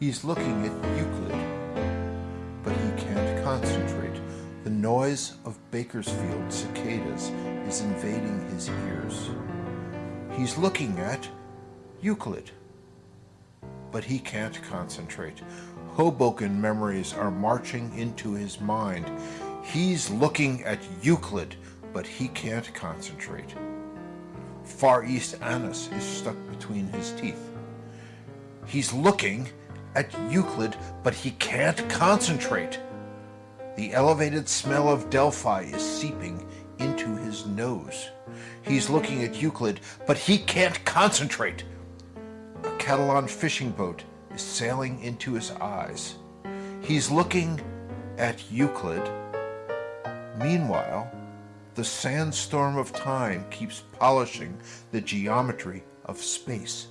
He's looking at Euclid, but he can't concentrate. The noise of Bakersfield cicadas is invading his ears. He's looking at Euclid, but he can't concentrate. Hoboken memories are marching into his mind. He's looking at Euclid, but he can't concentrate. Far East Anise is stuck between his teeth. He's looking at Euclid, but he can't concentrate. The elevated smell of Delphi is seeping into his nose. He's looking at Euclid, but he can't concentrate. A Catalan fishing boat is sailing into his eyes. He's looking at Euclid. Meanwhile, the sandstorm of time keeps polishing the geometry of space.